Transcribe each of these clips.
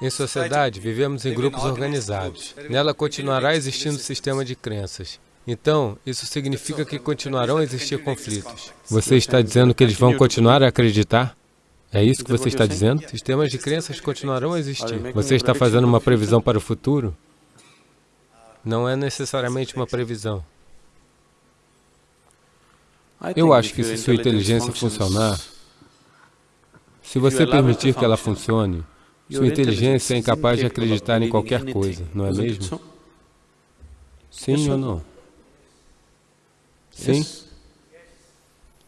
Em sociedade, vivemos em grupos organizados. Nela continuará existindo sistema de crenças. Então, isso significa que continuarão a existir conflitos. Você está dizendo que eles vão continuar a acreditar? É isso que você está dizendo? Sistemas de crenças continuarão a existir. Você está fazendo uma previsão para o futuro? Não é necessariamente uma previsão. Eu acho que se sua inteligência funcionar, se você permitir que ela funcione, sua inteligência é incapaz de acreditar em qualquer coisa, não é mesmo? Sim ou não? Sim.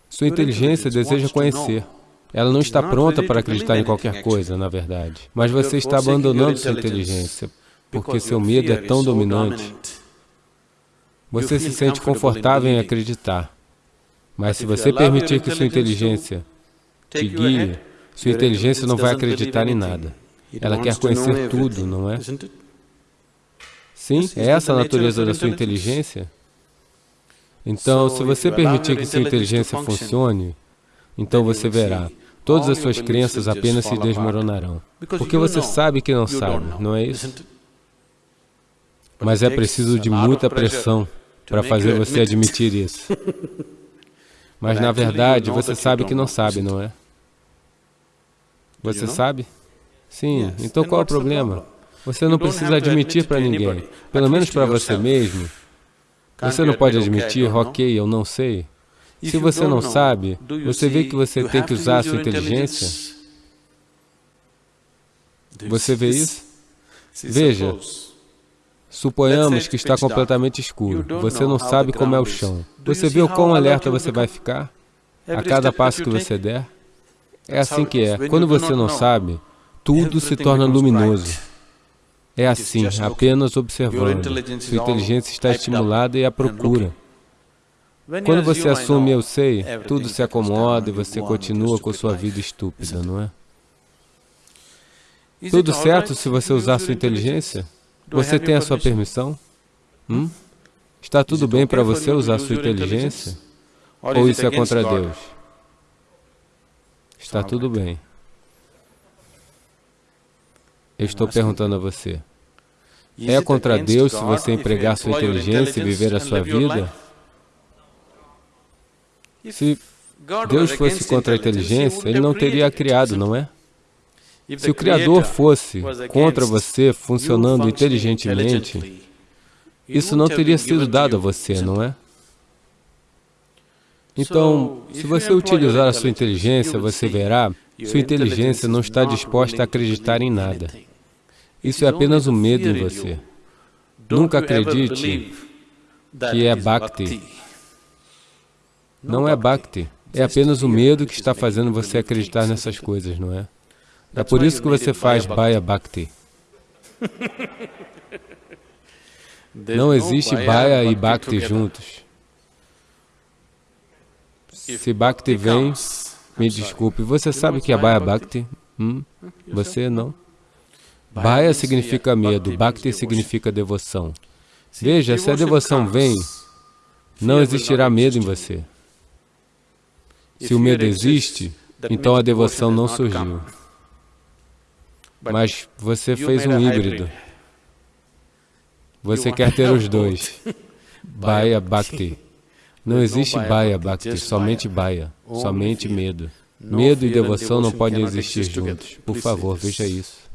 Sua inteligência deseja conhecer. Ela não está pronta para acreditar em qualquer coisa, na verdade. Mas você está abandonando sua inteligência, porque seu medo é tão dominante. Você se sente confortável em acreditar. Mas se você permitir que sua inteligência te guie, sua inteligência não vai acreditar em nada. Ela quer conhecer tudo, não é? Sim, é essa a natureza da sua inteligência? Então, se você permitir que sua inteligência funcione, então você verá, todas as suas crenças apenas se desmoronarão. Porque você sabe que não sabe, não é isso? Mas é preciso de muita pressão para fazer você admitir isso. Mas, na verdade, você sabe que não sabe, não é? Você sabe? Sim, então qual é o problema? Você não precisa admitir para ninguém, pelo menos para você mesmo. Você não pode admitir, ok, eu não sei. Se você não sabe, você vê que você tem que usar a sua inteligência? Você vê isso? Veja, suponhamos que está completamente escuro, você não sabe como é o chão. Você vê o quão alerta você vai ficar a cada passo que você der? É assim que é. Quando você não sabe, tudo se torna luminoso. É assim, apenas observando. Sua inteligência está estimulada e à procura. Quando você assume eu sei, tudo se acomoda e você continua com sua vida estúpida, não é? Tudo certo se você usar sua inteligência? Você tem a sua permissão? Hum? Está tudo bem para você usar sua inteligência? Ou isso é contra Deus? Está tudo bem. Eu estou perguntando a você. É contra Deus se você empregar sua inteligência e viver a sua vida? Se Deus fosse contra a inteligência, Ele não teria criado, não é? Se o Criador fosse contra você, funcionando inteligentemente, isso não teria sido dado a você, não é? Então, se você utilizar a sua inteligência, você verá, sua inteligência não está disposta a acreditar em nada. Isso é apenas o medo em você. Nunca acredite que é Bhakti. Não é Bhakti. É apenas o medo que está fazendo você acreditar nessas coisas, não é? É por isso que você faz Bhaya Bhakti. Não existe Bhaya e Bhakti juntos. Se Bhakti vem, me desculpe, você sabe que é Bhaya Bhakti? Hum? Você não? Bhaya significa medo, Bhakti significa devoção. Veja, se a devoção vem, não existirá medo em você. Se o medo existe, então a devoção não surgiu. Mas você fez um híbrido. Você quer ter os dois. Bhaya Bhakti. Não existe Bhaya Bhakti, somente Bhaya, somente medo. Medo e devoção não podem existir juntos. Por favor, veja isso.